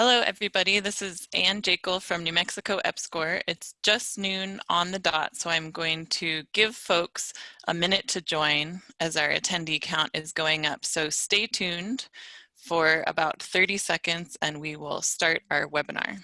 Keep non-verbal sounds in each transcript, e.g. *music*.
Hello, everybody. This is Ann Jekyll from New Mexico EPSCoR. It's just noon on the dot, so I'm going to give folks a minute to join as our attendee count is going up. So stay tuned for about 30 seconds and we will start our webinar.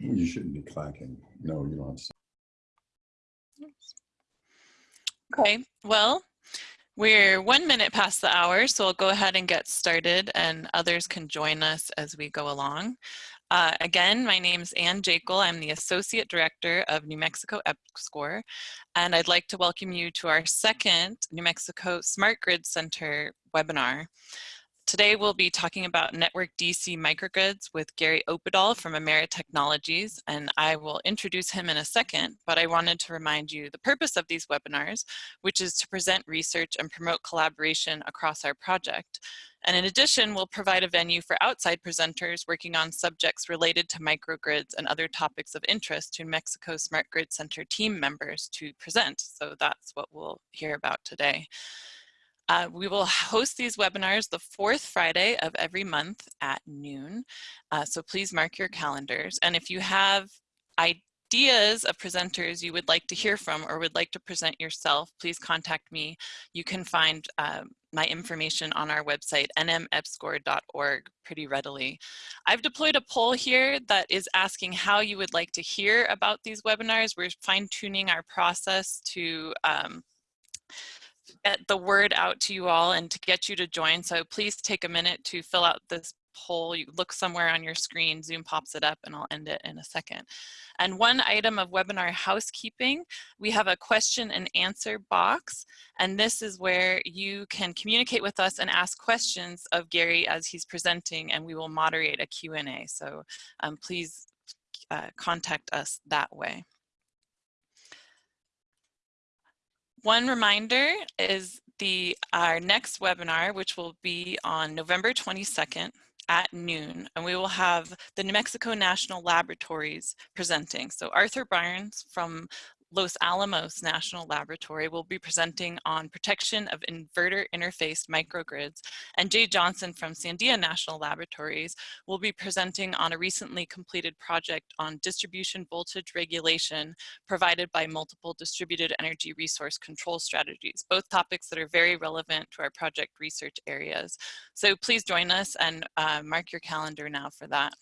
You shouldn't be clacking. No, you don't. Okay, well, we're one minute past the hour, so I'll go ahead and get started and others can join us as we go along. Uh, again, my name is Ann Jekyll. I'm the Associate Director of New Mexico EPSCoR, and I'd like to welcome you to our second New Mexico Smart Grid Center webinar. Today we'll be talking about network DC microgrids with Gary Oppedahl from Emera Technologies, and I will introduce him in a second, but I wanted to remind you the purpose of these webinars, which is to present research and promote collaboration across our project. And in addition, we'll provide a venue for outside presenters working on subjects related to microgrids and other topics of interest to Mexico Smart Grid Center team members to present. So that's what we'll hear about today. Uh, we will *laughs* host these webinars the fourth Friday of every month at noon. Uh, so please mark your calendars. And if you have ideas of presenters you would like to hear from or would like to present yourself, please contact me. You can find uh, my information on our website, nmepscor.org, pretty readily. I've deployed a poll here that is asking how you would like to hear about these webinars. We're fine tuning our process to um, get the word out to you all and to get you to join. So please take a minute to fill out this poll. You look somewhere on your screen, Zoom pops it up and I'll end it in a second. And one item of webinar housekeeping, we have a question and answer box. And this is where you can communicate with us and ask questions of Gary as he's presenting and we will moderate a Q&A. So um, please uh, contact us that way. One reminder is the our next webinar, which will be on November 22nd at noon, and we will have the New Mexico National Laboratories presenting. So Arthur Barnes from Los Alamos National Laboratory will be presenting on protection of inverter interface microgrids, and Jay Johnson from Sandia National Laboratories will be presenting on a recently completed project on distribution voltage regulation provided by multiple distributed energy resource control strategies, both topics that are very relevant to our project research areas. So please join us and uh, mark your calendar now for that.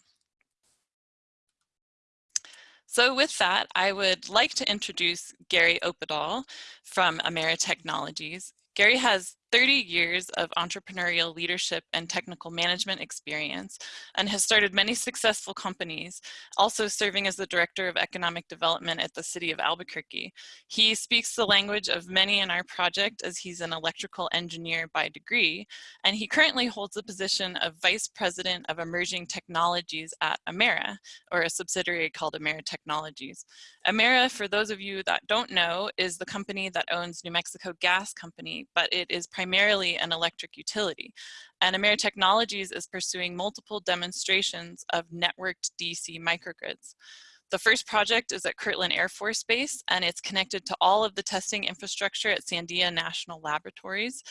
So with that, I would like to introduce Gary Oppedahl from Emera Technologies. Gary has 30 years of entrepreneurial leadership and technical management experience and has started many successful companies, also serving as the Director of Economic Development at the City of Albuquerque. He speaks the language of many in our project as he's an electrical engineer by degree, and he currently holds the position of Vice President of Emerging Technologies at Emera, or a subsidiary called Emera Technologies. Emera, for those of you that don't know, is the company that owns New Mexico Gas Company, but it is primarily an electric utility. And Emera Technologies is pursuing multiple demonstrations of networked DC microgrids. The first project is at Kirtland Air Force Base and it's connected to all of the testing infrastructure at Sandia National Laboratories.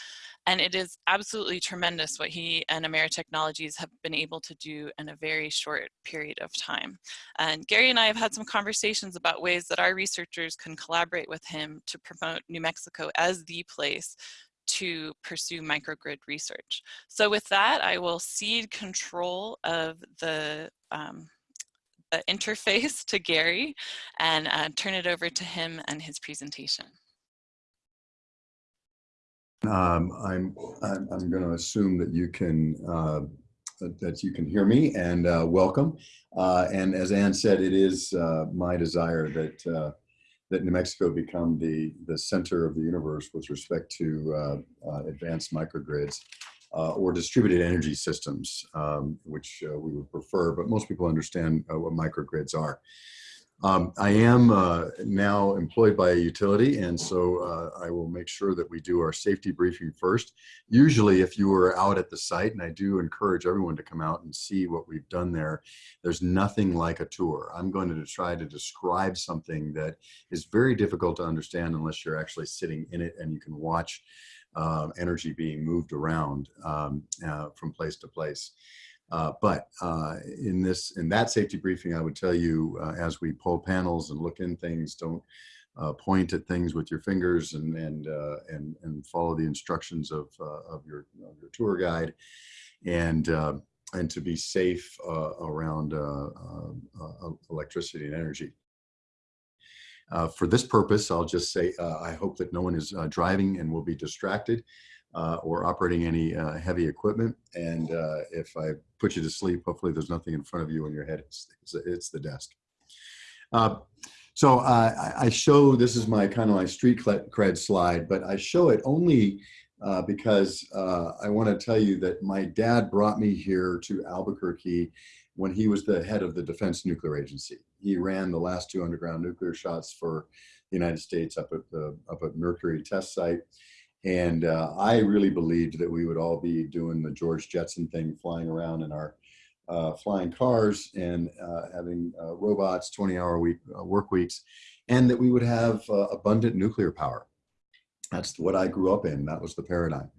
And it is absolutely tremendous what he and Emera Technologies have been able to do in a very short period of time. And Gary and I have had some conversations about ways that our researchers can collaborate with him to promote New Mexico as the place to pursue microgrid research. So with that, I will cede control of the, um, the interface *laughs* to Gary and uh, turn it over to him and his presentation. Um, I'm, I'm, I'm going to assume that you can uh, that you can hear me and uh, welcome. Uh, and as Ann said, it is uh, my desire that uh, that New Mexico become the, the center of the universe with respect to uh, uh, advanced microgrids uh, or distributed energy systems, um, which uh, we would prefer, but most people understand what microgrids are. Um, I am uh, now employed by a utility, and so uh, I will make sure that we do our safety briefing first. Usually, if you are out at the site, and I do encourage everyone to come out and see what we've done there, there's nothing like a tour. I'm going to try to describe something that is very difficult to understand unless you're actually sitting in it and you can watch uh, energy being moved around um, uh, from place to place. Uh, but uh, in this, in that safety briefing, I would tell you uh, as we pull panels and look in things, don't uh, point at things with your fingers and and uh, and and follow the instructions of of your of your tour guide, and and to be safe around electricity and energy. for this purpose, I'll just say I hope that no one is driving and will be distracted uh, or operating any uh, heavy equipment. And uh, if I put you to sleep, hopefully there's nothing in front of you in your head. It's, it's, the desk. Uh, so uh, I show, this is my kind of my street cred slide, but I show it only uh, because I want to tell you that my dad brought me here to Albuquerque when he was the head of the Defense Nuclear Agency. He ran the last two underground nuclear shots for the United States up at the up at Mercury test site. And uh, I really believed that we would all be doing the George Jetson thing, flying around in our uh, flying cars and uh, having uh, robots, 20 hour week uh, work weeks, and that we would have uh, abundant nuclear power. That's what I grew up in. That was the paradigm.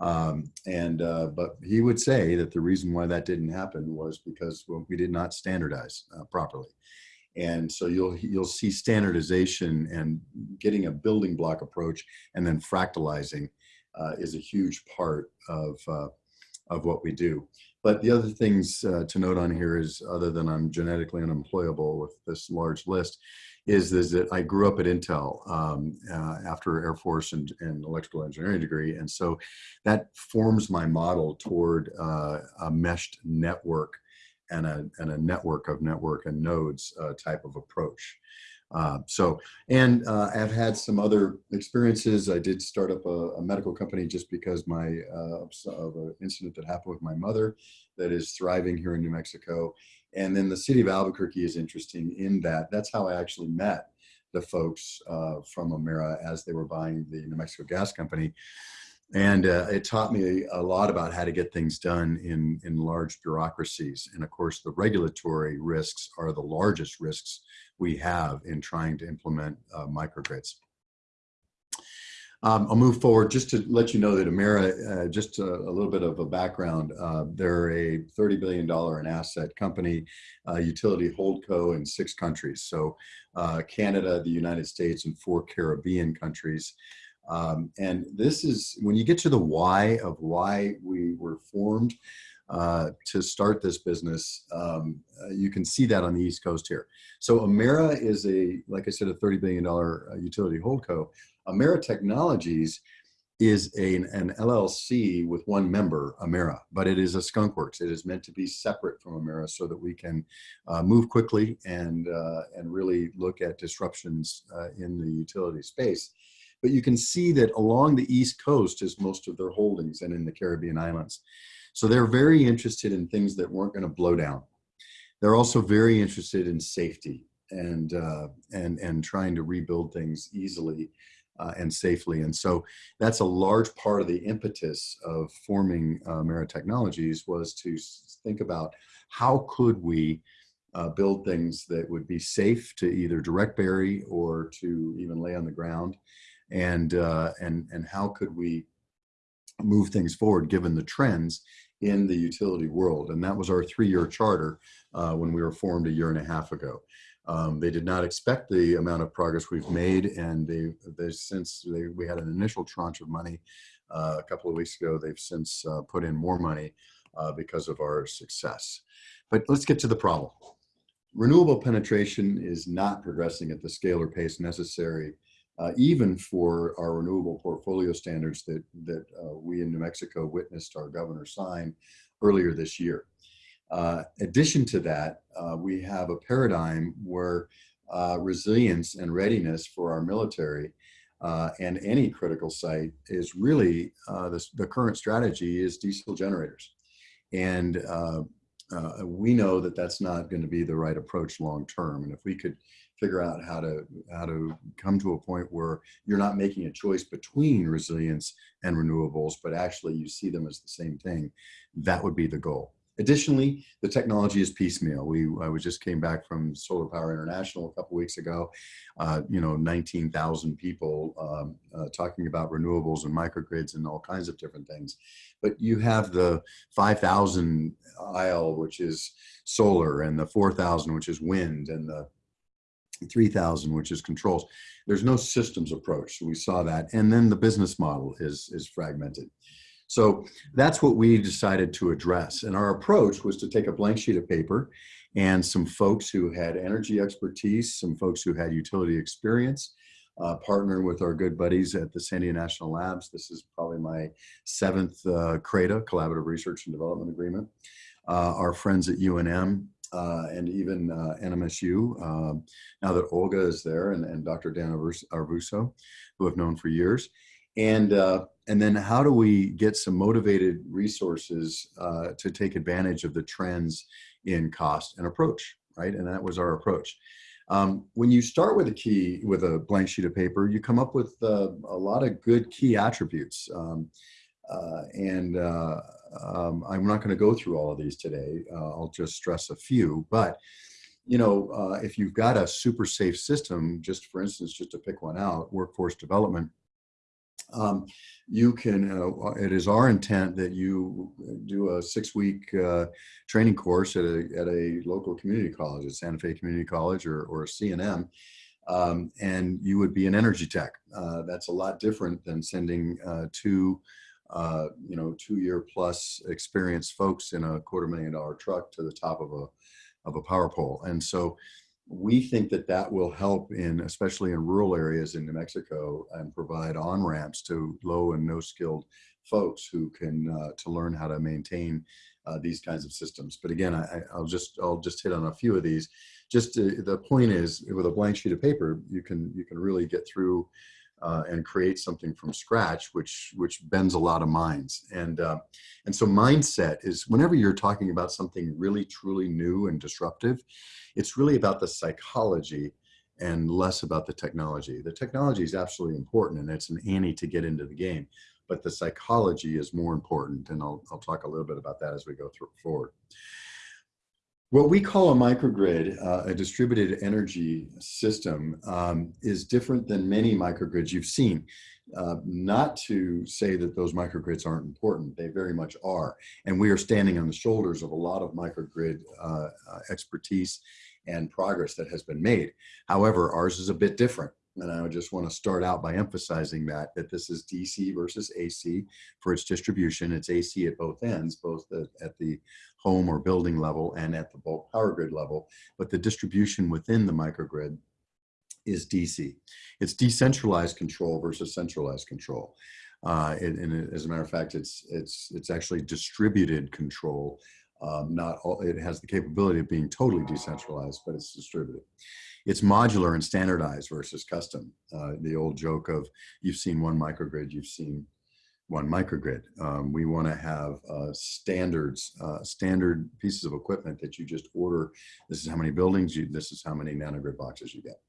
Um, and but he would say that the reason why that didn't happen was because we did not standardize properly. And so you'll, you'll see standardization and getting a building block approach and then fractalizing uh, is a huge part of, uh, of what we do. But the other things uh, to note on here is, other than I'm genetically unemployable with this large list, is, is that I grew up at Intel um, uh, after Air Force and, and, electrical engineering degree. And so that forms my model toward uh, a meshed network and a, and a network of network and nodes uh, type of approach. Uh, so, and uh, I've had some other experiences. I did start up a, a medical company just because my uh, of an incident that happened with my mother that is thriving here in New Mexico. And then the city of Albuquerque is interesting in that that's how I actually met the folks uh, from Emera as they were buying the New Mexico Gas Company and uh, it taught me a lot about how to get things done in in large bureaucracies and of course the regulatory risks are the largest risks we have in trying to implement uh, microgrids um, I'll move forward just to let you know that Emera, uh, just a, a, little bit of a background, uh, they're a $30 billion in asset company, utility holdco in six countries. So uh, Canada, the United States, and four Caribbean countries. Um, and this is when you get to the why of why we were formed uh, to start this business, um, uh, you can see that on the East Coast here. So Emera is a, like I said, a $30 billion uh, utility holdco. Emera Technologies is a, an LLC with one member, Emera, but it is a skunkworks. It is meant to be separate from Emera so that we can uh, move quickly and, uh, and really look at disruptions uh, in the utility space. But you can see that along the East Coast is most of their holdings and in the Caribbean islands. So they're very interested in things that weren't going to blow down. They're also very interested in safety and, uh, and, and trying to rebuild things easily uh, and safely. And so that's a large part of the impetus of forming uh, Emera Technologies was to think about how could we uh, build things that would be safe to either direct bury or to even lay on the ground and uh, and and how could we move things forward given the trends in the utility world? And that was our three-year charter uh, when we were formed a year and a half ago. Um, they did not expect the amount of progress we've made and they they since they, we had an initial tranche of money uh, a couple of weeks ago. They've since uh, put in more money uh, because of our success. But let's get to the problem. Renewable penetration is not progressing at the scale or pace necessary uh, even for our renewable portfolio standards that, that uh, we in New Mexico witnessed our governor sign earlier this year. Uh, addition to that, uh, we have a paradigm where uh, resilience and readiness for our military uh, and any critical site is really the, the current strategy is diesel generators. And we know that that's not going to be the right approach long term. And if we could figure out how to how to come to a point where you're not making a choice between resilience and renewables, but actually you see them as the same thing, that would be the goal. Additionally, the technology is piecemeal. We I was just came back from Solar Power International a couple weeks ago. Uh, you know, 19,000 people um, uh, talking about renewables and microgrids and all kinds of different things. But you have the 5,000 aisle, which is solar, and the 4,000, which is wind, and the 3000 which is controls. There's no systems approach. We saw that. And then the business model is is fragmented. So that's what we decided to address. And our approach was to take a blank sheet of paper and some folks who had energy expertise some folks who had utility experience uh, partner with our good buddies at the Sandia National Labs. This is probably my seventh uh, CRADA, Collaborative Research and Development Agreement. Uh, our friends at UNM uh, and even uh, NMSU, um, now that Olga is there and, and Dr. Dan Arvizu, who I've known for years. And, uh, and then how do we get some motivated resources uh, to take advantage of the trends in cost and approach, right? And that was our approach. Um, when you start with a key, with a blank sheet of paper, you come up with uh, a lot of good key attributes. Um, uh, and uh, um, I'm not going to go through all of these today. Uh, I'll just stress a few. But you know, uh, if you've got a super safe system, just for instance, just to pick one out, workforce development, um, you can, uh, it is our intent that you do a six week uh, training course at a, at a local community college, at Santa Fe Community College or, or CNM, um, and you would be an energy tech. Uh, that's a lot different than sending uh, two uh, you know, two year plus experienced folks in a quarter million dollar truck to the top of a, of a power pole. And so we think that that will help in, especially in rural areas in New Mexico and provide on ramps to low and no skilled folks who can, uh, to learn how to maintain uh, these kinds of systems. But again, I, will just, I'll just hit on a few of these. Just to, the point is with a blank sheet of paper, you can, you can really get through uh, and create something from scratch, which which bends a lot of minds. And uh, and so mindset is whenever you're talking about something really truly new and disruptive, it's really about the psychology and less about the technology. The technology is absolutely important, and it's an ante to get into the game, but the psychology is more important. And I'll I'll talk a little bit about that as we go through forward. What we call a microgrid, uh, a distributed energy system, um, is different than many microgrids you've seen. Uh, not to say that those microgrids aren't important, they very much are. And we are standing on the shoulders of a lot of microgrid uh, uh expertise and progress that has been made. However, ours is a bit different. And I would just want to start out by emphasizing that, that this is DC versus AC for its distribution. It's AC at both ends, both at the home or building level and at the bulk power grid level. But the distribution within the microgrid is DC. It's decentralized control versus centralized control. Uh, and, and, as a matter of fact, it's, it's, it's actually distributed control. Um, not all, it has the capability of being totally decentralized, but it's distributed it's modular and standardized versus custom. Uh, the old joke of you've seen one microgrid, you've seen one microgrid. Um, we want to have uh, standards, uh, standard pieces of equipment that you just order. This is how many buildings you, this is how many nanogrid boxes you get.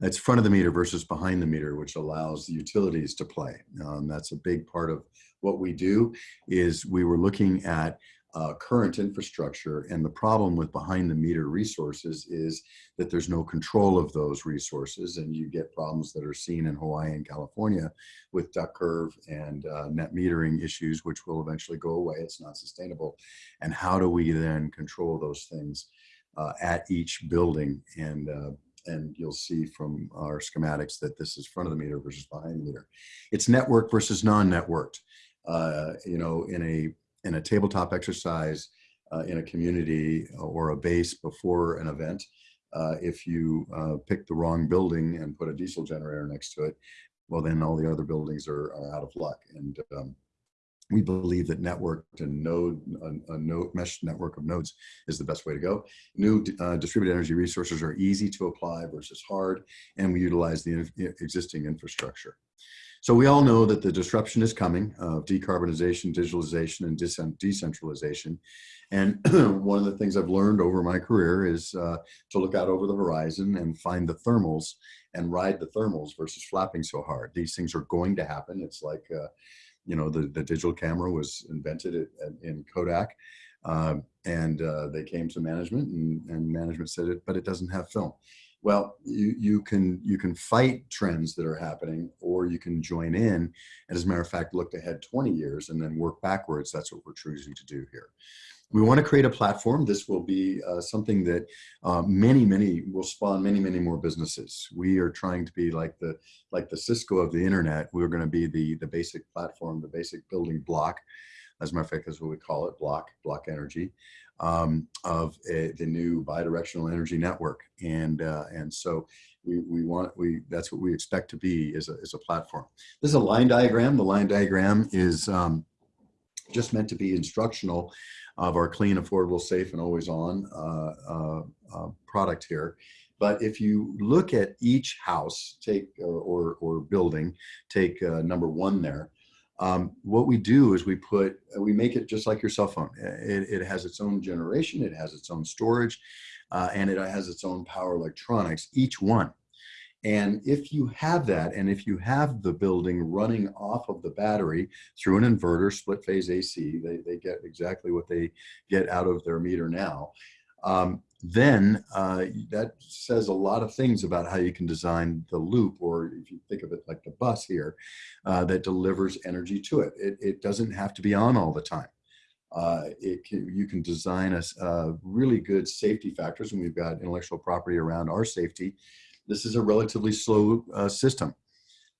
It's front of the meter versus behind the meter, which allows the utilities to play. Um, that's a big part of what we do is we were looking at uh, current infrastructure. And the problem with behind the meter resources is that there's no control of those resources and you get problems that are seen in Hawaii and California with duck curve and uh, net metering issues, which will eventually go away. It's not sustainable. And how do we then control those things uh, at each building? And uh, and you'll see from our schematics that this is front of the meter versus behind the meter. It's network versus non-networked. Uh, you know, in a in a tabletop exercise uh, in a community or a base before an event, uh, if you uh, pick the wrong building and put a diesel generator next to it, well, then all the other buildings are, are out of luck. And um, we believe that networked and node, a, a, node mesh network of nodes is the best way to go. New uh, distributed energy resources are easy to apply versus hard, and we utilize the existing infrastructure. So we all know that the disruption is coming of decarbonization, digitalization, and decentralization. And *clears throat* one of the things I've learned over my career is uh, to look out over the horizon and find the thermals and ride the thermals versus flapping so hard. These things are going to happen. It's like, uh, you know, the, the digital camera was invented at, at, in Kodak. Uh, and uh, they came to management and, and management said it, but it doesn't have film. Well, you, you can you can fight trends that are happening, or you can join in, and as a matter of fact, look ahead 20 years and then work backwards. That's what we're choosing to do here. We want to create a platform. This will be uh, something that uh, many, many will spawn many, many more businesses. We are trying to be like the like the Cisco of the internet. We're going to be the the basic platform, the basic building block. As a matter of fact, that's what we call it, block block energy um, of a, the new bidirectional energy network. And uh, and so we, we want we that's what we expect to be as a, as a platform. This is a line diagram. The line diagram is um, just meant to be instructional of our clean, affordable, safe, and always on uh, uh, uh, product here. But if you look at each house, take or, or, or building, take uh, number one there, um, what we do is we put, we make it just like your cell phone. It, it has its own generation, it has its own storage, uh, and it has its own power electronics, each one. And if you have that, and if you have the building running off of the battery through an inverter, split phase AC, they, they get exactly what they get out of their meter now. Um, then uh, that says a lot of things about how you can design the loop, or if you think of it like the bus here, uh, that delivers energy to it. it. It doesn't have to be on all the time. Uh, it can, you can design a, really good safety factors, and we've got intellectual property around our safety this is a relatively slow uh, system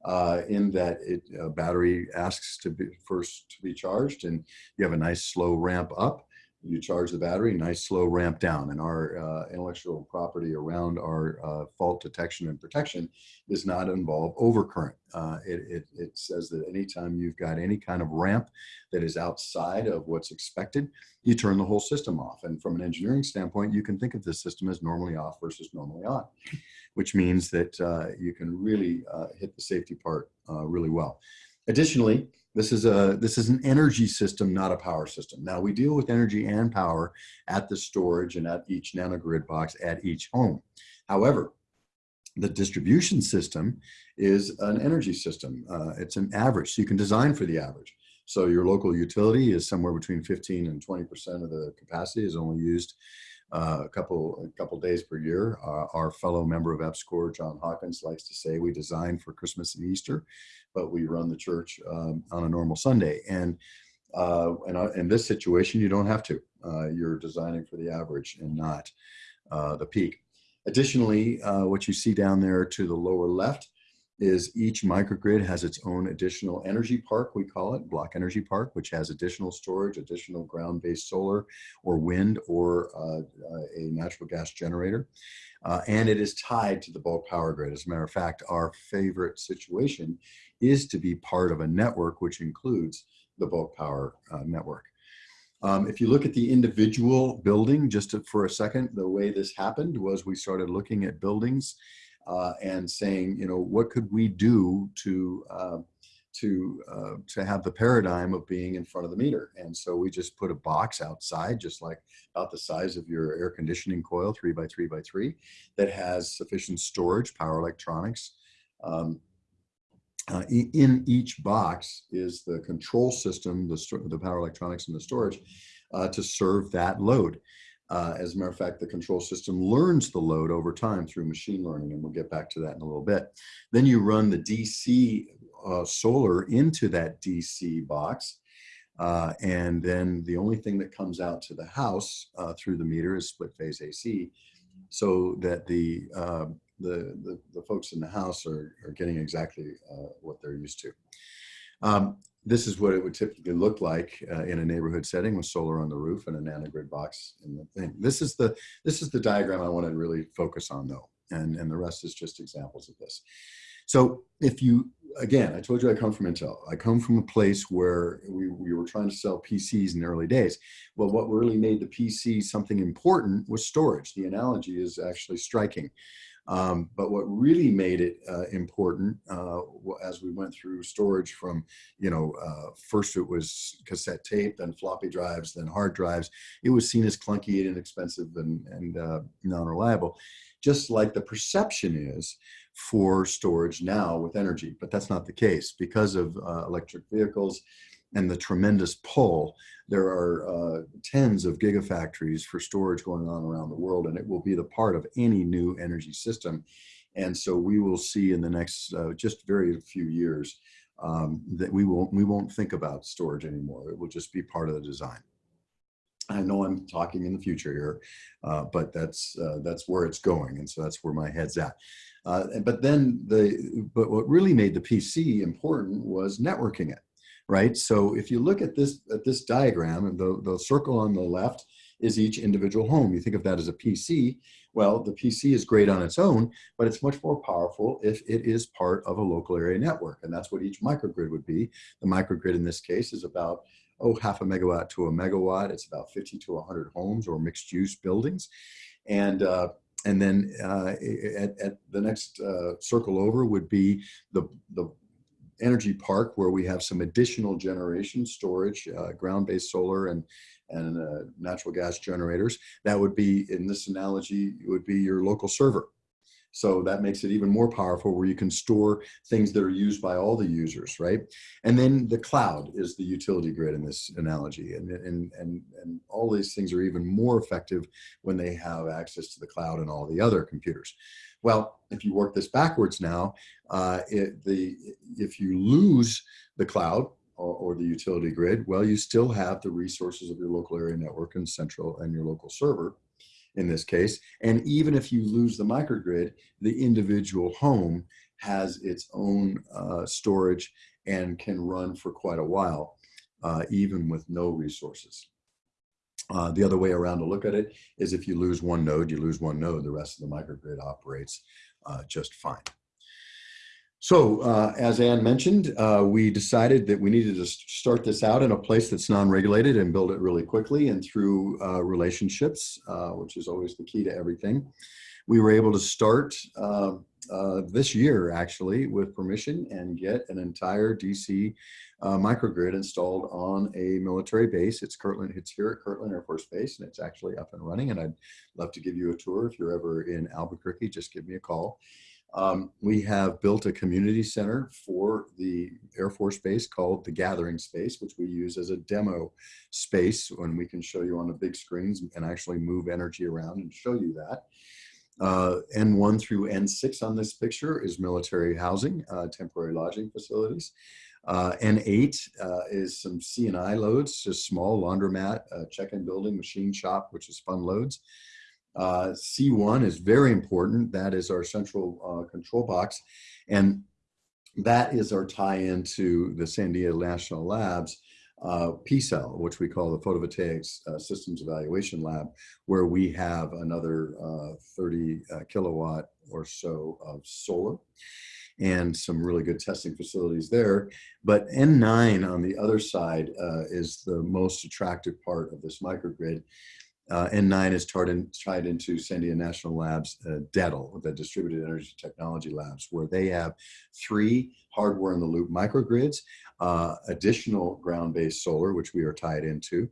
uh, in that it uh, battery asks to be first to be charged and you have a nice slow ramp up you charge the battery, nice slow ramp down. And our uh, intellectual property around our uh, fault detection and protection does not involve overcurrent. Uh, it, it, it, says that anytime you've got any kind of ramp that is outside of what's expected, you turn the whole system off. And from an engineering standpoint, you can think of this system as normally off versus normally on, which means that uh, you can really uh, hit the safety part uh, really well. Additionally, this is a this is an energy system, not a power system. Now we deal with energy and power at the storage and at each nanogrid box at each home. However, the distribution system is an energy system. Uh, it's an average, so you can design for the average. So your local utility is somewhere between 15 and 20% of the capacity is only used uh, a couple a couple days per year. Uh, our fellow member of EPSCoR, John Hawkins, likes to say we design for Christmas and Easter, but we run the church um, on a normal Sunday. And uh, and uh, in this situation, you don't have to. Uh, you're designing for the average and not uh, the peak. Additionally, what you see down there to the lower left is each microgrid has its own additional energy park, we call it, block energy park, which has additional storage, additional ground-based solar or wind or uh, uh, a natural gas generator. Uh, and it is tied to the bulk power grid. As a matter of fact, our favorite situation is to be part of a network which includes the bulk power uh, network. Um, if you look at the individual building, just to, for a second, the way this happened was we started looking at buildings uh, and saying, you know, what could we do to uh, to uh, to have the paradigm of being in front of the meter? And so we just put a box outside, just like about the size of your air conditioning coil, three by three by three, that has sufficient storage, power electronics. Um, uh, in each box is the control system, the, the power electronics and the storage uh, to serve that load. Uh, as a matter of fact, the control system learns the load over time through machine learning, and we'll get back to that in a little bit. Then you run the DC uh, solar into that DC box, uh, and then the only thing that comes out to the house uh, through the meter is split phase AC, so that the uh, the, the, the, folks in the house are, are getting exactly uh, what they're used to. Um, this is what it would typically look like uh, in a neighborhood setting with solar on the roof and a nanogrid box in the thing. This is the this is the diagram I want to really focus on though, and and the rest is just examples of this. So if you again, I told you I come from Intel. I come from a place where we, we were trying to sell PCs in the early days. Well, what really made the PC something important was storage. The analogy is actually striking. Um, but what really made it uh, important uh, as we went through storage from, you know, uh, first it was cassette tape, then floppy drives, then hard drives. It was seen as clunky and inexpensive and, and uh, non-reliable, just like the perception is for storage now with energy. But that's not the case because of uh, electric vehicles and the tremendous pull. There are uh, tens of gigafactories for storage going on around the world, and it will be the part of any new energy system. And so we will see in the next uh, just very few years um, that we won't we won't think about storage anymore. It will just be part of the design. I know I'm talking in the future here, uh, but that's uh, that's where it's going, and so that's where my head's at. Uh, but then the but what really made the PC important was networking it right? So if you look at this at this diagram, the, the circle on the left is each individual home. You think of that as a PC. Well, the PC is great on its own, but it's much more powerful if it is part of a local area network. And that's what each microgrid would be. The microgrid in this case is about, oh, half a megawatt to a megawatt. It's about 50 to 100 homes or mixed use buildings. And uh, and then uh, at, at, the next uh, circle over would be the, the energy park where we have some additional generation storage, uh, ground-based solar and and uh, natural gas generators. That would be, in this analogy, would be your local server. So that makes it even more powerful where you can store things that are used by all the users, right? And then the cloud is the utility grid in this analogy. And, and, and, and all these things are even more effective when they have access to the cloud and all the other computers. Well, if you work this backwards now, uh, it, the, if you lose the cloud or, or, the utility grid, well, you still have the resources of your local area network and central and your local server in this case. And even if you lose the microgrid, the individual home has its own uh, storage and can run for quite a while, uh, even with no resources. Uh, the other way around to look at it is if you lose one node, you lose one node, the rest of the microgrid operates uh, just fine. So uh, as Ann mentioned, uh, we decided that we needed to start this out in a place that's non-regulated and build it really quickly and through uh, relationships, uh, which is always the key to everything. We were able to start uh, this year actually with permission and get an entire DC uh, microgrid installed on a military base. It's Kirtland, it's here at Kirtland Air Force Base and it's actually up and running and I'd love to give you a tour. If you're ever in Albuquerque, just give me a call. Um, we have built a community center for the Air Force Base called the Gathering Space, which we use as a demo space when we can show you on the big screens and actually move energy around and show you that. Uh, N1 through N6 on this picture is military housing, uh, temporary lodging facilities. Uh, N8 uh, is some C&I loads, just small laundromat, uh, check-in building, machine shop, which is fun loads. Uh, C1 is very important. That is our central control box. And that is our tie-in to the Sandia National Labs uh, which we call the Photovoltaics uh, Systems Evaluation Lab, where we have another uh, 30 uh, kilowatt or so of solar and some really good testing facilities there. But N9 on the other side uh, is the most attractive part of this microgrid. Uh, N9 is tied, in, tied into Sandia National Labs, uh, DETL, the Distributed Energy Technology Labs, where they have three hardware in the loop microgrids, uh, additional ground-based solar, which we are tied into.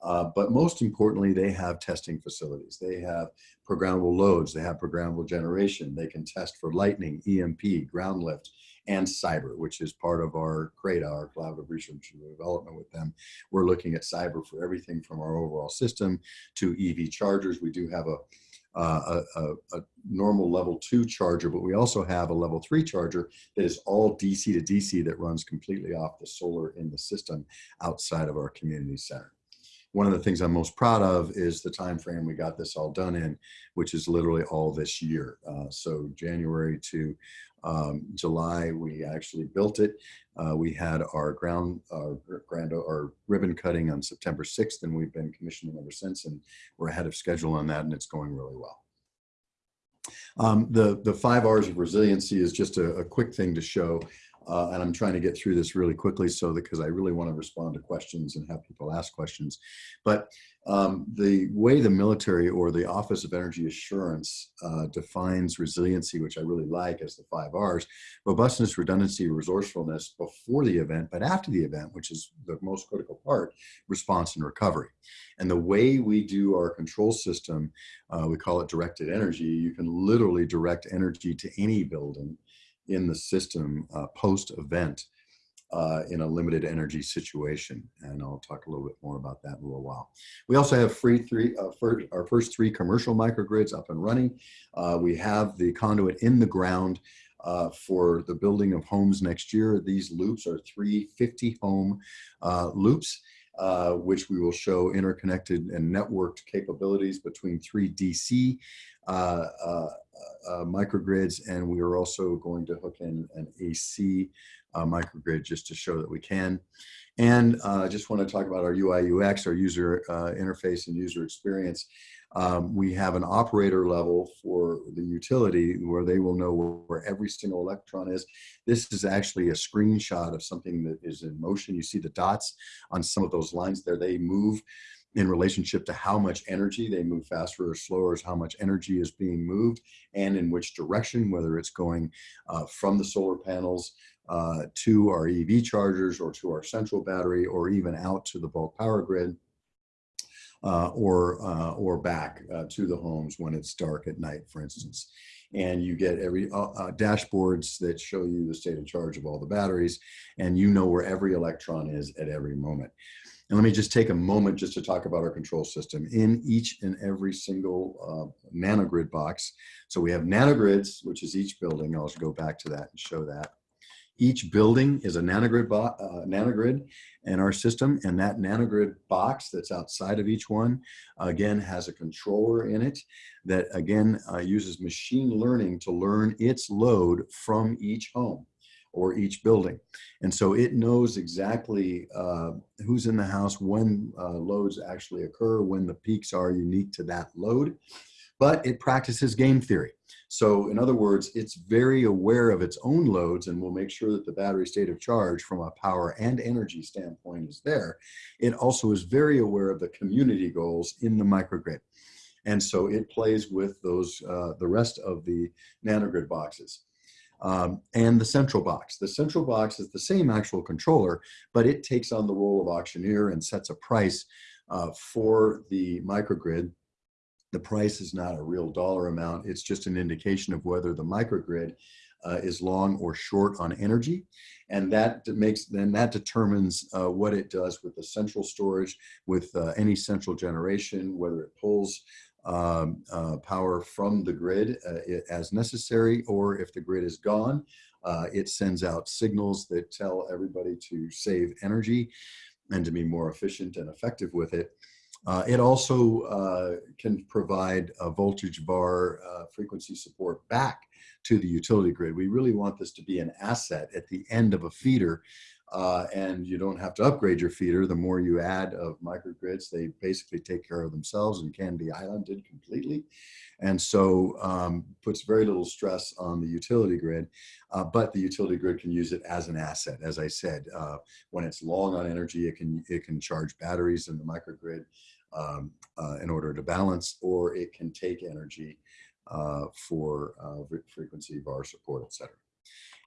Uh, but most importantly, they have testing facilities. They have programmable loads. They have programmable generation. They can test for lightning, EMP, ground lift, and cyber, which is part of our CRADA, our collaborative research and development with them. We're looking at cyber for everything from our overall system to EV chargers. We do have a a, a, a, normal level two charger, but we also have a level three charger that is all DC to DC that runs completely off the solar in the system outside of our community center. One of the things I'm most proud of is the time frame we got this all done in, which is literally all this year. Uh, so January to um, July, we actually built it. Uh, we had our ground, our grand, our ribbon cutting on September 6th, and we've been commissioning ever since, and we're ahead of schedule on that, and it's going really well. Um, the, the five R's of resiliency is just a, a quick thing to show. Uh, and I'm trying to get through this really quickly so because I really want to respond to questions and have people ask questions. But um, the way the military or the Office of Energy Assurance uh, defines resiliency, which I really like as the five R's, robustness, redundancy, resourcefulness before the event, but after the event, which is the most critical part, response and recovery. And the way we do our control system, uh, we call it directed energy. You can literally direct energy to any building in the system uh, post-event uh, in a limited energy situation. And I'll talk a little bit more about that in a little while. We also have free three, uh, first, our first three commercial microgrids up and running. Uh, we have the conduit in the ground uh, for the building of homes next year. These loops are 350 home uh, loops. Uh, which we will show interconnected and networked capabilities between three DC Uh, uh, uh, microgrids, and we are also going to hook in an AC uh, microgrid just to show that we can. And I just want to talk about our UI UX, our user interface and user experience. Um, we have an operator level for the utility where they will know where, where, every single electron is. This is actually a screenshot of something that is in motion. You see the dots on some of those lines there. They move in relationship to how much energy they move faster or slower is how much energy is being moved and in which direction, whether it's going uh, from the solar panels uh, to our EV chargers or to our central battery or even out to the bulk power grid uh, or uh, or back uh, to the homes when it's dark at night, for instance. And you get every uh, uh, dashboards that show you the state of charge of all the batteries, and you know where every electron is at every moment. And let me just take a moment just to talk about our control system. In each and every single uh, nanogrid box, so we have nanogrids, which is each building. I'll go back to that and show that. Each building is a nanogrid, uh, nanogrid in our system, and that nanogrid box that's outside of each one, again, has a controller in it that, again, uh, uses machine learning to learn its load from each home or each building. And so it knows exactly uh, who's in the house, when uh, loads actually occur, when the peaks are unique to that load, but it practices game theory. So in other words, it's very aware of its own loads and will make sure that the battery state of charge from a power and energy standpoint is there. It also is very aware of the community goals in the microgrid. And so it plays with those, uh, the rest of the nanogrid boxes. Um, and the central box. The central box is the same actual controller, but it takes on the role of auctioneer and sets a price uh, for the microgrid the price is not a real dollar amount. It's just an indication of whether the microgrid uh, is long or short on energy. And that makes, then that determines uh, what it does with the central storage, with uh, any central generation, whether it pulls um, uh, power from the grid uh, as necessary, or if the grid is gone, uh, it sends out signals that tell everybody to save energy and to be more efficient and effective with it. Uh, it also uh, can provide a voltage VAR uh, frequency support back to the utility grid. We really want this to be an asset at the end of a feeder uh, and you don't have to upgrade your feeder. The more you add of microgrids, they basically take care of themselves and can be islanded completely. And so um, puts very little stress on the utility grid, uh, but the utility grid can use it as an asset. As I said, uh, when it's long on energy, it can, it can charge batteries in the microgrid um, uh, in order to balance, or it can take energy uh, for frequency VAR support, et cetera.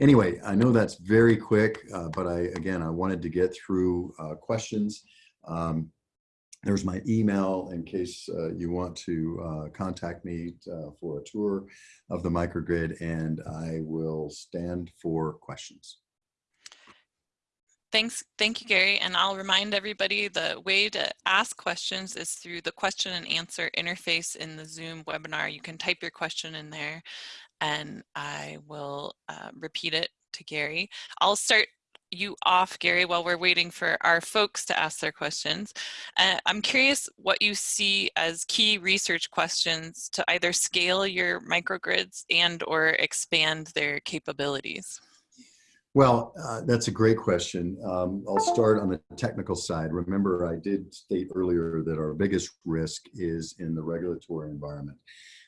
Anyway, I know that's very quick, uh, but I, again, I wanted to get through uh, questions. Um, there's my email in case uh, you want to uh, contact me uh, for a tour of the microgrid and I will stand for questions. Thanks, thank you, Gary. And I'll remind everybody the way to ask questions is through the question and answer interface in the Zoom webinar. You can type your question in there and I will uh, repeat it to Gary. I'll start you off, Gary, while we're waiting for our folks to ask their questions. Uh, I'm curious what you see as key research questions to either scale your microgrids and or expand their capabilities. Well, uh, that's a great question. Um, I'll start on the technical side. Remember, I did state earlier that our biggest risk is in the regulatory environment.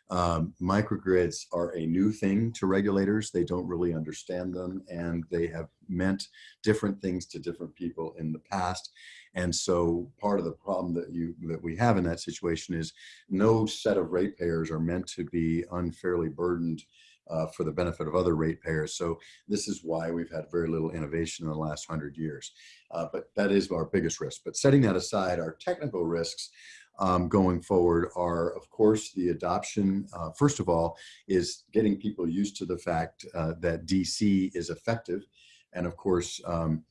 Um, microgrids are a new thing to regulators. They don't really understand them and they have meant different things to different people in the past. And so part of the problem that you that we have in that situation is no set of ratepayers are meant to be unfairly burdened uh, for the benefit of other ratepayers. So this is why we've had very little innovation in the last hundred years. Uh, but that is our biggest risk. But setting that aside, our technical risks um, going forward are, of course, the adoption, uh, first of all, is getting people used to the fact uh, that DC is effective. And of course, um,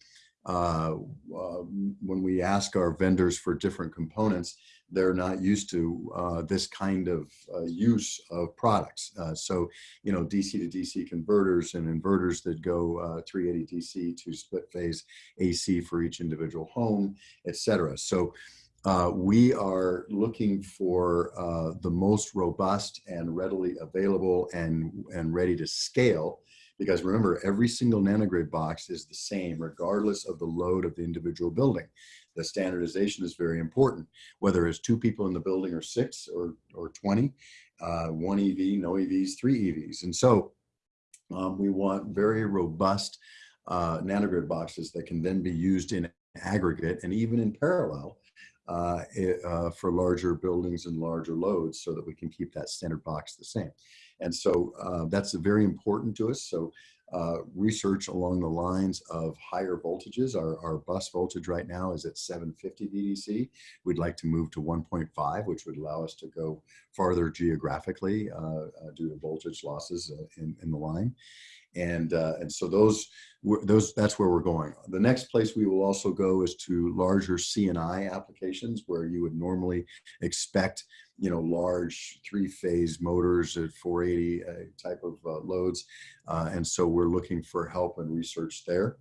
uh, uh, when we ask our vendors for different components, they're not used to uh, this kind of uh, use of products. Uh, so, you know, DC to DC converters and inverters that go uh, 380 DC to split phase AC for each individual home, et cetera. So uh, we are looking for uh, the most robust and readily available and, and ready to scale because remember, every single nanogrid box is the same regardless of the load of the individual building. The standardization is very important, whether it's two people in the building or six or, or 20, uh, one EV, no EVs, three EVs. And so um, we want very robust uh, nanogrid boxes that can then be used in aggregate and even in parallel uh, uh, for larger buildings and larger loads so that we can keep that standard box the same. And so uh, that's very important to us. So uh, research along the lines of higher voltages. Our, our bus voltage right now is at 750 VDC. We'd like to move to 1.5, which would allow us to go farther geographically uh, uh, due to voltage losses in, in the line. And, uh, and so those, those, that's where we're going. The next place we will also go is to larger CNI applications where you would normally expect you know, large three-phase motors at 480 uh, type of uh, loads. Uh, and so we're looking for help and research there.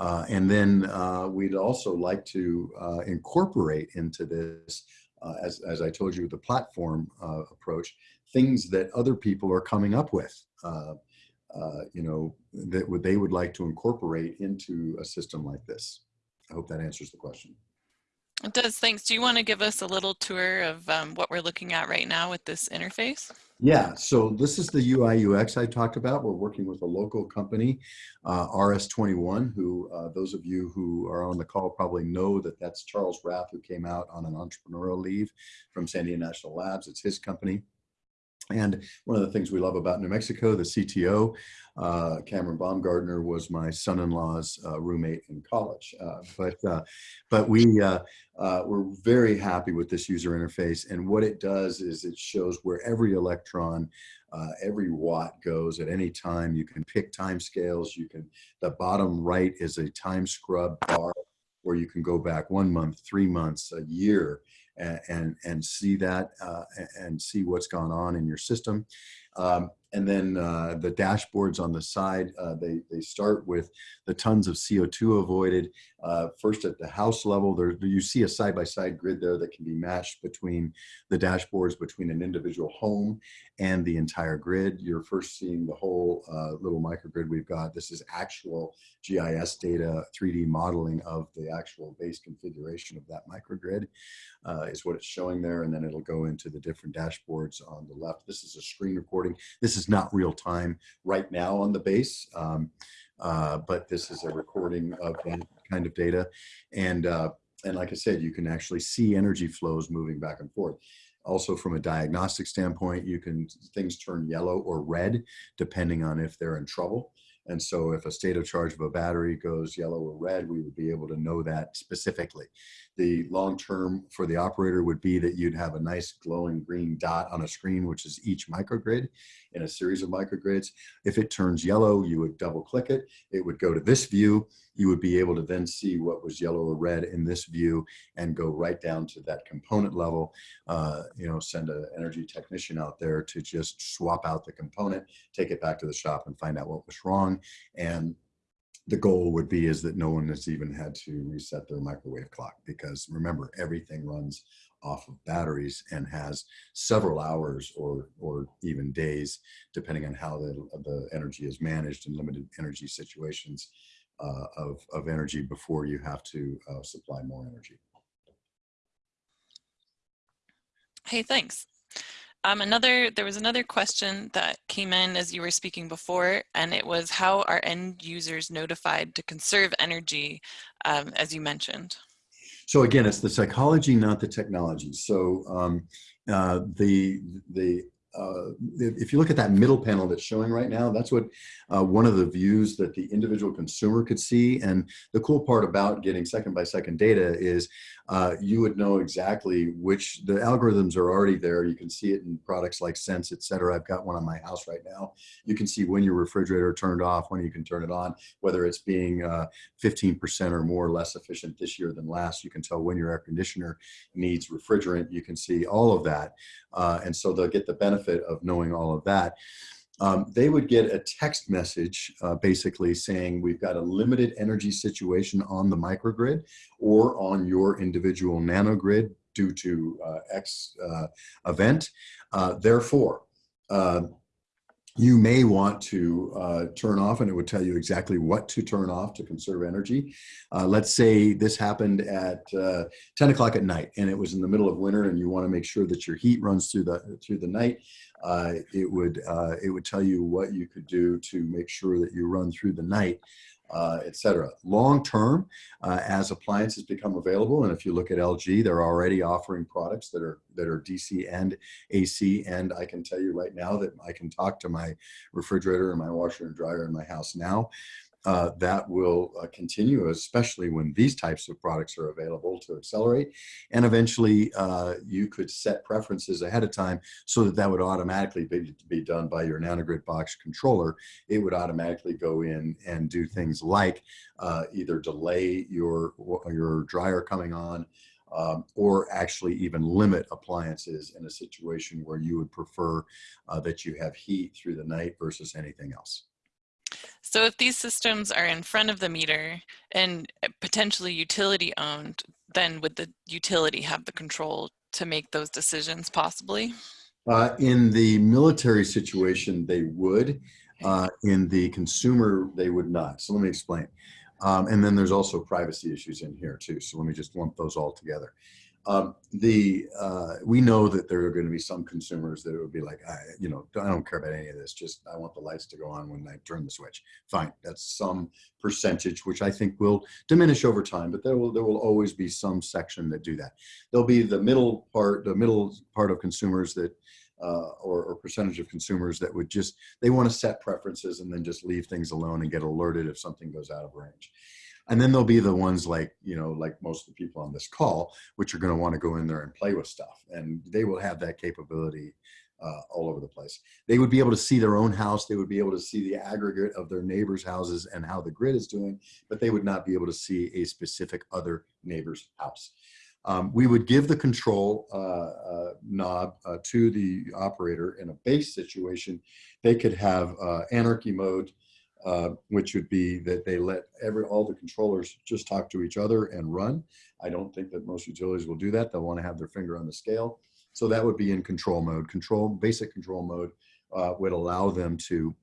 Uh, and then uh, we'd also like to incorporate into this, as, as I told you, the platform approach, things that other people are coming up with. You know, that would, they would like to incorporate into a system like this. I hope that answers the question. It does, thanks. Do you want to give us a little tour of um, what we're looking at right now with this interface? Yeah, so this is the UI UX I talked about. We're working with a local company, uh, RS21, who uh, those of you who are on the call probably know that that's Charles Rath, who came out on an entrepreneurial leave from Sandia National Labs. It's his company. And one of the things we love about New Mexico, the CTO, uh, Cameron Baumgardner was my son-in-law's uh, roommate in college. Uh, but uh, but we uh, uh, we're very happy with this user interface. And what it does is it shows where every electron, every watt goes at any time. You can pick time scales. You can. The bottom right is a time scrub bar where you can go back one month, three months, a year, and, and, see that uh, and see what's gone on in your system. Um, and then uh, the dashboards on the side, uh, they, they start with the tons of CO2 avoided. Uh, first at the house level, there, you see a side-by-side -side grid there that can be matched between the dashboards between an individual home and the entire grid. You're first seeing the whole uh, little microgrid we've got. This is actual GIS data, 3D modeling of the actual base configuration of that microgrid uh, is what it's showing there. And then it'll go into the different dashboards on the left. This is a screen recording. This is not real time right now on the base, um, uh, but this is a recording of that kind of data. And, uh, and like I said, you can actually see energy flows moving back and forth. Also from a diagnostic standpoint, you can, things turn yellow or red depending on if they're in trouble. And so if a state of charge of a battery goes yellow or red, we would be able to know that specifically. The long term for the operator would be that you'd have a nice glowing green dot on a screen, which is each microgrid in a series of microgrids. If it turns yellow, you would double click it. It would go to this view. You would be able to then see what was yellow or red in this view and go right down to that component level. Uh, you know, send an energy technician out there to just swap out the component, take it back to the shop and find out what was wrong and the goal would be is that no one has even had to reset their microwave clock because remember everything runs off of batteries and has several hours or or even days depending on how the, the energy is managed in limited energy situations uh, of, of energy before you have to uh, supply more energy. Hey, thanks. Um, another, there was another question that came in as you were speaking before, and it was how are end users notified to conserve energy, um, as you mentioned? So again, it's the psychology, not the technology. So um, uh, the the uh, if you look at that middle panel that's showing right now, that's what uh, one of the views that the individual consumer could see. And the cool part about getting second by second data is uh, you would know exactly which the algorithms are already there. You can see it in products like Sense, et cetera. I've got one on my house right now. You can see when your refrigerator turned off, when you can turn it on, whether it's being 15% uh, or more less efficient this year than last. You can tell when your air conditioner needs refrigerant. You can see all of that. Uh, and so they'll get the benefit of knowing all of that. Um, they would get a text message uh, basically saying we've got a limited energy situation on the microgrid or on your individual nanogrid due to uh, X uh, event. Uh, therefore, uh, you may want to uh, turn off and it would tell you exactly what to turn off to conserve energy. Uh, let's say this happened at uh, 10 o'clock at night and it was in the middle of winter and you want to make sure that your heat runs through the through the night. Uh, it would uh, it would tell you what you could do to make sure that you run through the night uh, et cetera. Long term, uh, as appliances become available, and if you look at LG, they're already offering products that are that are DC and AC. And I can tell you right now that I can talk to my refrigerator and my washer and dryer in my house now uh, that will uh, continue, especially when these types of products are available to accelerate. And eventually uh, you could set preferences ahead of time so that that would automatically be, be done by your nanogrid box controller. It would automatically go in and do things like uh, either delay your, your dryer coming on um, or actually even limit appliances in a situation where you would prefer uh, that you have heat through the night versus anything else. So if these systems are in front of the meter and eh, potentially utility owned, then would the utility have the control to make those decisions possibly? Uh, in the military situation, they would. Uh, in the consumer, they would not. So let me explain. Um, and then there's also privacy issues in here too. So let me just lump those all together. Um, the uh, we know that there are going to be some consumers that would be like, I, you know, I don't care about any of this. Just I want the lights to go on when I turn the switch. Fine, that's some percentage, which I think will diminish over time. But there will there will always be some section that do that. There'll be the middle part, the middle part of consumers that. Uh, or, or percentage of consumers that would just they want to set preferences and then just leave things alone and get alerted if something goes out of range and then there'll be the ones like, you know, like most of the people on this call, which are going to want to go in there and play with stuff. And they will have that capability uh, all over the place. They would be able to see their own house. They would be able to see the aggregate of their neighbors' houses and how the grid is doing, but they would not be able to see a specific other neighbor's house. Um, we would give the control uh, uh, knob uh, to the operator in a base situation. They could have uh, anarchy mode uh, which would be that they let every all the controllers just talk to each other and run. I don't think that most utilities will do that. They'll want to have their finger on the scale. So that would be in control mode. Control, basic control mode uh, would allow them to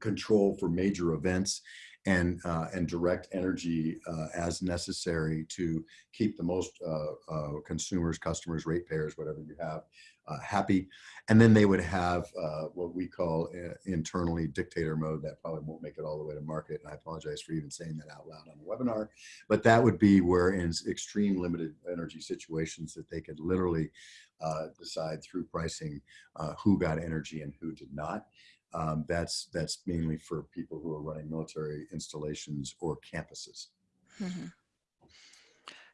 control for major events and uh, and direct energy uh, as necessary to keep the most uh, uh consumers, customers, ratepayers, whatever you have, uh, happy. And then they would have uh, what we call internally dictator mode. That probably won't make it all the way to market. And I apologize for even saying that out loud on the webinar. But that would be where in extreme limited energy situations that they could literally decide through pricing who got energy and who did not. Um, that's that's mainly for people who are running military installations or campuses. Mm -hmm.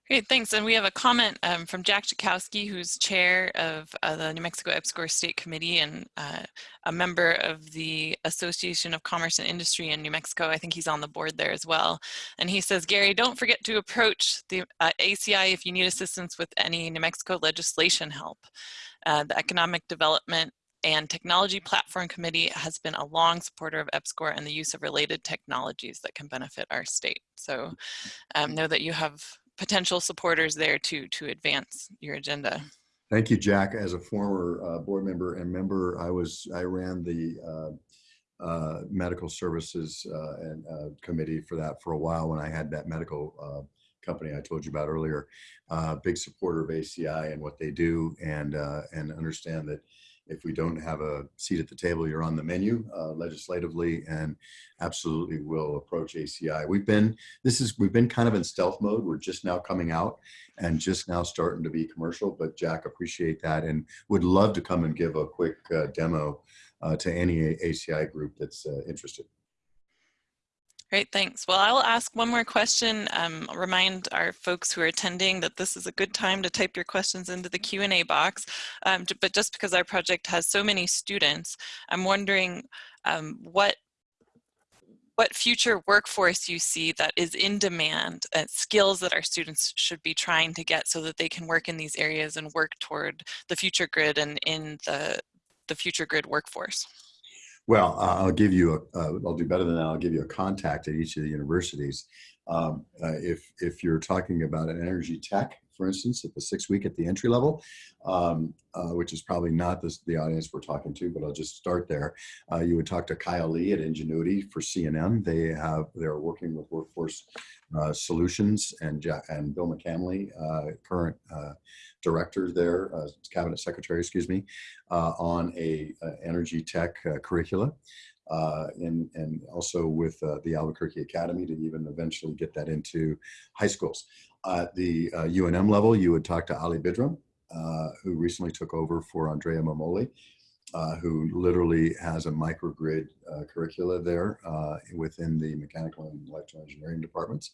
Great, thanks. And we have a comment um, from Jack Jekowski, who's chair of uh, the New Mexico EPSCoR State Committee and uh, a member of the Association of Commerce and Industry in New Mexico. I think he's on the board there as well. And he says, Gary, don't forget to approach the uh, ACI if you need assistance with any New Mexico legislation help. Uh, the Economic Development and Technology Platform Committee has been a long supporter of EPSCoR and the use of related technologies that can benefit our state. So um, know that you have potential supporters there to, to advance your agenda. Thank you, Jack. As a former uh, board member and member, I was I ran the uh, uh, medical services uh, and uh, committee for that for a while when I had that medical uh, company I told you about earlier. big supporter of ACI and what they do, and and understand that if we don't have a seat at the table, you're on the menu uh, legislatively and absolutely will approach ACI. We've been, this is, we've been kind of in stealth mode. We're just now coming out and just now starting to be commercial, but Jack, appreciate that and would love to come and give a quick uh, demo uh, to any ACI group that's uh, interested. Great, thanks. Well, I will ask one more question. Um, I'll remind our folks who are attending that this is a good time to type your questions into the Q&A box. Um, but just because our project has so many students, I'm wondering um, what what future workforce you see that is in demand, uh, skills that our students should be trying to get so that they can work in these areas and work toward the future grid and in the, the future grid workforce. Well, uh, I'll give you a, uh, I'll do better than that. I'll give you a contact at each of the universities. Um, uh, if, if you're talking about an energy tech, for instance, at the six week at the entry level, um, uh, which is probably not the audience we're talking to, but I'll just start there. Uh, you would talk to Kyle Lee at Ingenuity for CNM. They have, they're working with Workforce uh, Solutions and, and Bill McCamley, uh, current uh, director there, uh, cabinet secretary, excuse me, on a, a, energy tech curricula. Uh, and, and also with uh, the Albuquerque Academy to even eventually get that into high schools. At the uh, UNM level, you would talk to Ali Bidram, uh, who recently took over for Andrea Mammoli, uh, who literally has a microgrid uh, curricula there uh, within the mechanical and electrical engineering departments.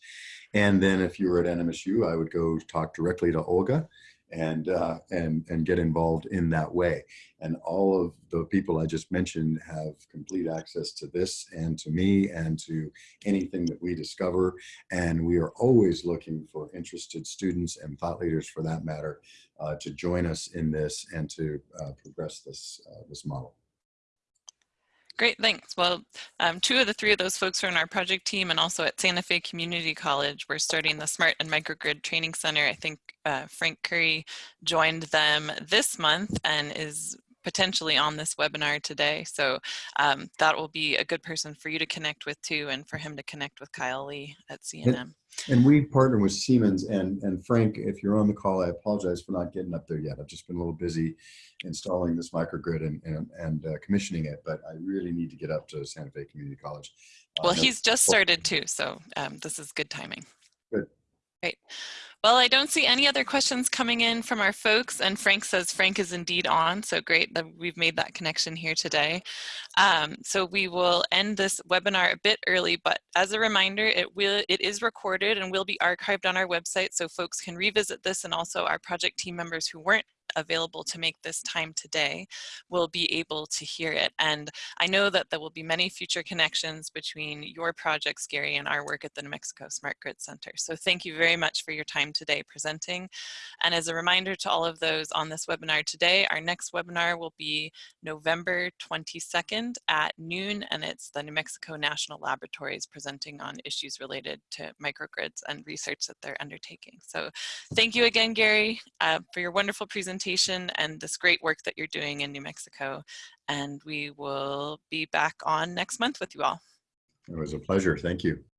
And then if you were at NMSU, I would go talk directly to Olga, and uh, and and get involved in that way. And all of the people I just mentioned have complete access to this and to me and to anything that we discover. And we are always looking for interested students and thought leaders, for that matter, uh, to join us in this and to uh, progress this uh, this model. Great, thanks. Well, um, two of the three of those folks are in our project team and also at Santa Fe Community College. We're starting the Smart and Microgrid Training Center. I think uh, Frank Curry joined them this month and is potentially on this webinar today. So um, that will be a good person for you to connect with too and for him to connect with Kyle Lee at CNM. And we partner with Siemens and, and Frank, if you're on the call, I apologize for not getting up there yet. I've just been a little busy installing this microgrid and, and, and uh, commissioning it, but I really need to get up to Santa Fe Community College. Uh, well, he's just started too, so um, this is good timing. Good. Great. Well, I don't see any other questions coming in from our folks, and Frank says Frank is indeed on, so great that we've made that connection here today. Um, so we will end this webinar a bit early, but as a reminder, it will it is recorded and will be archived on our website, so folks can revisit this, and also our project team members who weren't available to make this time today will be able to hear it. And I know that there will be many future connections between your projects, Gary, and our work at the New Mexico Smart Grid Center. So thank you very much for your time today presenting. And as a reminder to all of those on this webinar today, our next webinar will be November 22nd at noon, and it's the New Mexico National Laboratories presenting on issues related to microgrids and research that they're undertaking. So thank you again, Gary, uh, for your wonderful presentation presentation and this great work that you're doing in New Mexico. And we will be back on next month with you all. It was a pleasure. Thank you.